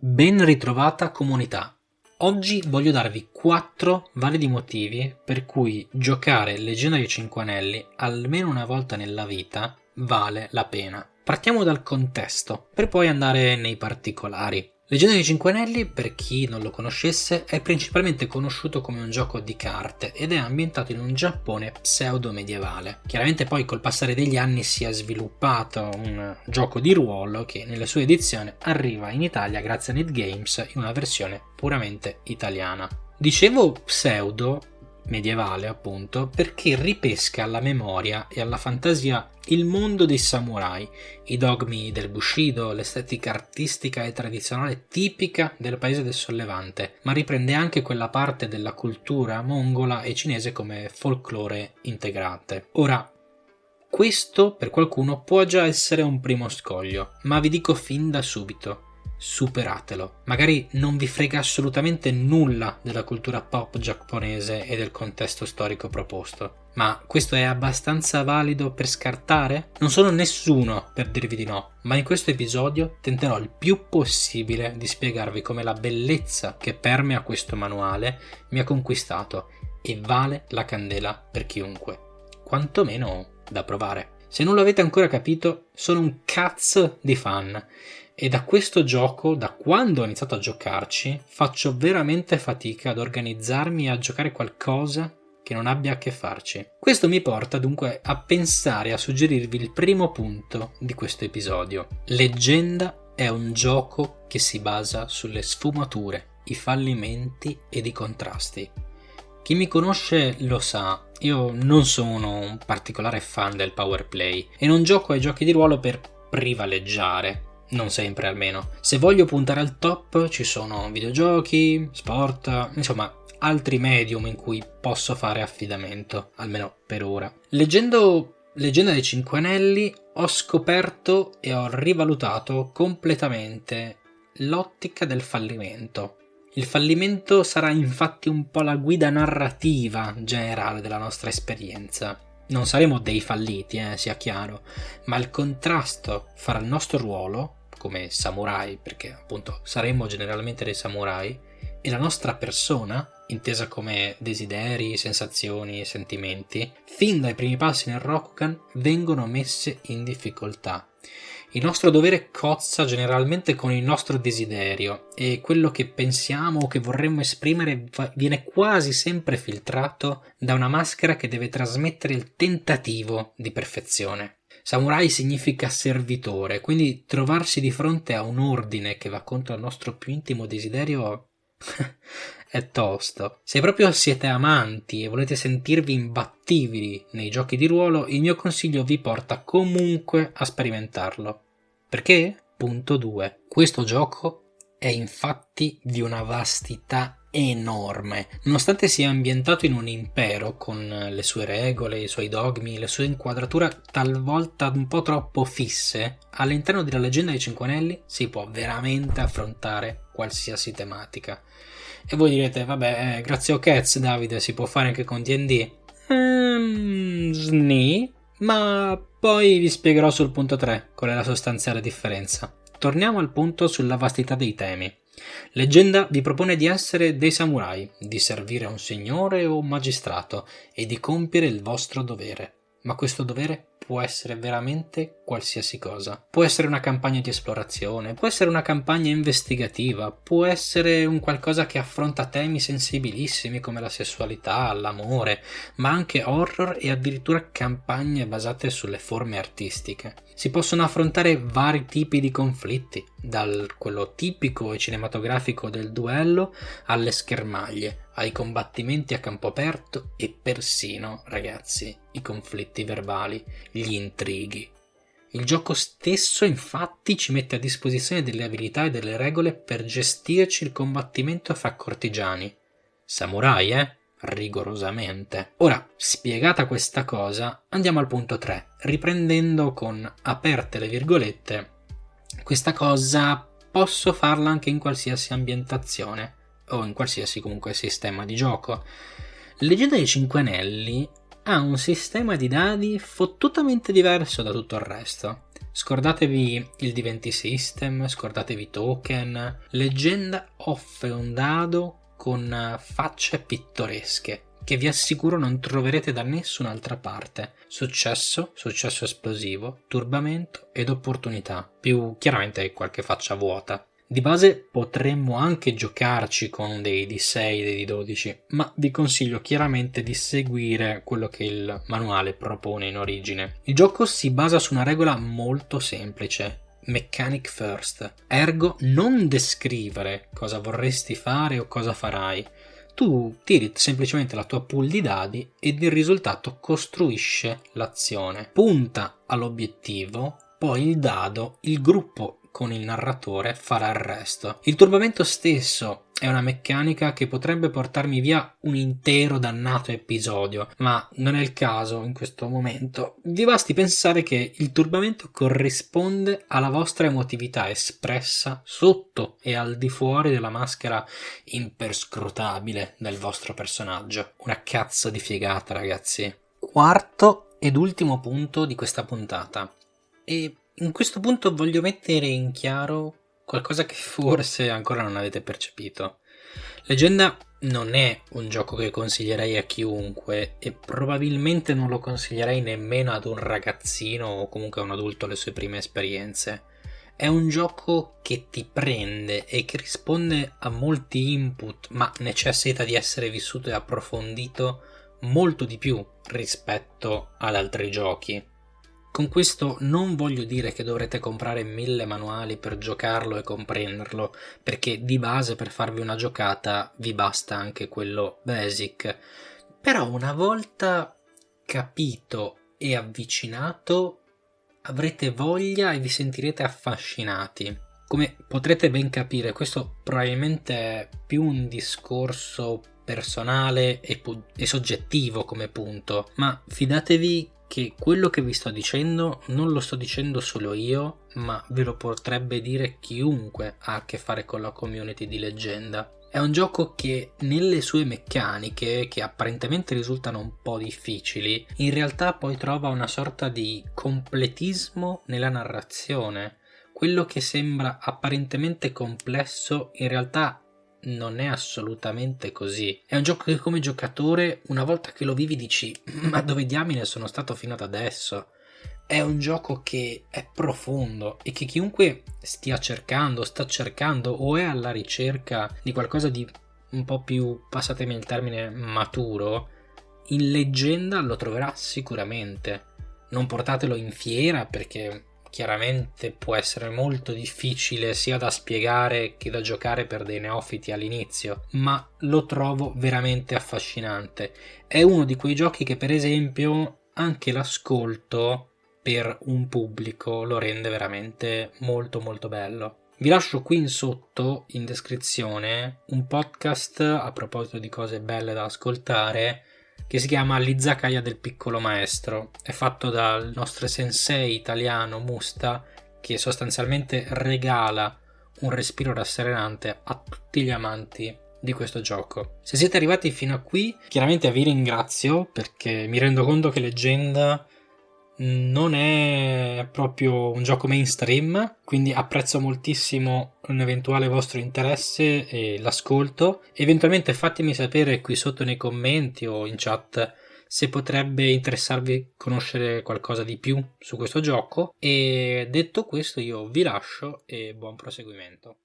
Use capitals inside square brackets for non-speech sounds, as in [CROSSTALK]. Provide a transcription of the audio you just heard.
Ben ritrovata comunità! Oggi voglio darvi 4 validi motivi per cui giocare Leggendario 5 Anelli almeno una volta nella vita vale la pena. Partiamo dal contesto, per poi andare nei particolari. Leggenda dei Cinque Anelli, per chi non lo conoscesse, è principalmente conosciuto come un gioco di carte ed è ambientato in un Giappone pseudo-medievale. Chiaramente poi col passare degli anni si è sviluppato un gioco di ruolo che nella sua edizione arriva in Italia grazie a NetGames in una versione puramente italiana. Dicevo pseudo medievale appunto perché ripesca alla memoria e alla fantasia il mondo dei samurai, i dogmi del Bushido, l'estetica artistica e tradizionale tipica del paese del sollevante, ma riprende anche quella parte della cultura mongola e cinese come folklore integrante. Ora, questo per qualcuno può già essere un primo scoglio, ma vi dico fin da subito, superatelo. Magari non vi frega assolutamente nulla della cultura pop giapponese e del contesto storico proposto. Ma questo è abbastanza valido per scartare? Non sono nessuno per dirvi di no, ma in questo episodio tenterò il più possibile di spiegarvi come la bellezza che permea questo manuale mi ha conquistato e vale la candela per chiunque. Quantomeno da provare. Se non l'avete ancora capito, sono un cazzo di fan e da questo gioco, da quando ho iniziato a giocarci, faccio veramente fatica ad organizzarmi e a giocare qualcosa che non abbia a che farci. Questo mi porta dunque a pensare, a suggerirvi il primo punto di questo episodio. Leggenda è un gioco che si basa sulle sfumature, i fallimenti ed i contrasti. Chi mi conosce lo sa, io non sono un particolare fan del power play e non gioco ai giochi di ruolo per privaleggiare, non sempre almeno. Se voglio puntare al top ci sono videogiochi, sport, insomma altri medium in cui posso fare affidamento, almeno per ora. Leggendo Leggenda dei Cinque Anelli ho scoperto e ho rivalutato completamente l'ottica del fallimento. Il fallimento sarà infatti un po' la guida narrativa generale della nostra esperienza. Non saremo dei falliti, eh, sia chiaro, ma il contrasto fra il nostro ruolo come samurai, perché appunto saremmo generalmente dei samurai, e la nostra persona, intesa come desideri, sensazioni sentimenti, fin dai primi passi nel Rokugan vengono messe in difficoltà. Il nostro dovere cozza generalmente con il nostro desiderio e quello che pensiamo o che vorremmo esprimere viene quasi sempre filtrato da una maschera che deve trasmettere il tentativo di perfezione. Samurai significa servitore, quindi trovarsi di fronte a un ordine che va contro il nostro più intimo desiderio [LAUGHS] è tosto. Se proprio siete amanti e volete sentirvi imbattibili nei giochi di ruolo, il mio consiglio vi porta comunque a sperimentarlo. Perché? Punto 2. Questo gioco è infatti di una vastità enorme. Nonostante sia ambientato in un impero con le sue regole, i suoi dogmi, le sue inquadrature talvolta un po' troppo fisse, all'interno della leggenda dei Cinque Anelli si può veramente affrontare qualsiasi tematica. E voi direte, vabbè, eh, grazie a Cats Davide si può fare anche con D&D? Ehm, sni, ma poi vi spiegherò sul punto 3 qual è la sostanziale differenza. Torniamo al punto sulla vastità dei temi. Leggenda vi propone di essere dei samurai, di servire un signore o un magistrato e di compiere il vostro dovere. Ma questo dovere può essere veramente qualsiasi cosa. Può essere una campagna di esplorazione, può essere una campagna investigativa, può essere un qualcosa che affronta temi sensibilissimi come la sessualità, l'amore, ma anche horror e addirittura campagne basate sulle forme artistiche. Si possono affrontare vari tipi di conflitti, dal quello tipico e cinematografico del duello alle schermaglie, ai combattimenti a campo aperto e persino, ragazzi, i conflitti verbali, gli intrighi. Il gioco stesso infatti ci mette a disposizione delle abilità e delle regole per gestirci il combattimento fra cortigiani. Samurai, eh? Rigorosamente. Ora, spiegata questa cosa, andiamo al punto 3, riprendendo con aperte le virgolette. Questa cosa posso farla anche in qualsiasi ambientazione o in qualsiasi comunque sistema di gioco. Leggenda dei Cinque Anelli ha un sistema di dadi fottutamente diverso da tutto il resto. Scordatevi il D20 System, scordatevi token. Leggenda offre un dado con facce pittoresche che vi assicuro non troverete da nessun'altra parte. Successo, successo esplosivo, turbamento ed opportunità, più chiaramente qualche faccia vuota. Di base potremmo anche giocarci con dei D6 dei D12, ma vi consiglio chiaramente di seguire quello che il manuale propone in origine. Il gioco si basa su una regola molto semplice, mechanic first, ergo non descrivere cosa vorresti fare o cosa farai. Tu tiri semplicemente la tua pool di dadi ed il risultato costruisce l'azione. Punta all'obiettivo, poi il dado, il gruppo con il narratore farà il resto. Il turbamento stesso è una meccanica che potrebbe portarmi via un intero dannato episodio, ma non è il caso in questo momento. Vi basti pensare che il turbamento corrisponde alla vostra emotività espressa sotto e al di fuori della maschera imperscrutabile del vostro personaggio. Una cazzo di figata, ragazzi. Quarto ed ultimo punto di questa puntata. E in questo punto voglio mettere in chiaro qualcosa che forse ancora non avete percepito. Leggenda non è un gioco che consiglierei a chiunque e probabilmente non lo consiglierei nemmeno ad un ragazzino o comunque a un adulto alle sue prime esperienze. È un gioco che ti prende e che risponde a molti input, ma necessita di essere vissuto e approfondito molto di più rispetto ad altri giochi. Con questo non voglio dire che dovrete comprare mille manuali per giocarlo e comprenderlo, perché di base per farvi una giocata vi basta anche quello basic. Però una volta capito e avvicinato avrete voglia e vi sentirete affascinati. Come potrete ben capire, questo probabilmente è più un discorso personale e, e soggettivo come punto, ma fidatevi che quello che vi sto dicendo non lo sto dicendo solo io, ma ve lo potrebbe dire chiunque ha a che fare con la community di leggenda. È un gioco che nelle sue meccaniche, che apparentemente risultano un po' difficili, in realtà poi trova una sorta di completismo nella narrazione. Quello che sembra apparentemente complesso in realtà non è assolutamente così. È un gioco che come giocatore, una volta che lo vivi, dici: Ma dove diamine sono stato fino ad adesso? È un gioco che è profondo e che chiunque stia cercando, sta cercando o è alla ricerca di qualcosa di un po' più, passatemi il termine, maturo, in leggenda lo troverà sicuramente. Non portatelo in fiera perché chiaramente può essere molto difficile sia da spiegare che da giocare per dei neofiti all'inizio, ma lo trovo veramente affascinante. È uno di quei giochi che per esempio anche l'ascolto per un pubblico lo rende veramente molto molto bello. Vi lascio qui in sotto in descrizione un podcast a proposito di cose belle da ascoltare che si chiama L'Izakaya del piccolo maestro. È fatto dal nostro sensei italiano Musta che sostanzialmente regala un respiro rasserenante a tutti gli amanti di questo gioco. Se siete arrivati fino a qui, chiaramente vi ringrazio perché mi rendo conto che Leggenda non è proprio un gioco mainstream, quindi apprezzo moltissimo un eventuale vostro interesse e l'ascolto. Eventualmente fatemi sapere qui sotto nei commenti o in chat se potrebbe interessarvi conoscere qualcosa di più su questo gioco. E detto questo io vi lascio e buon proseguimento.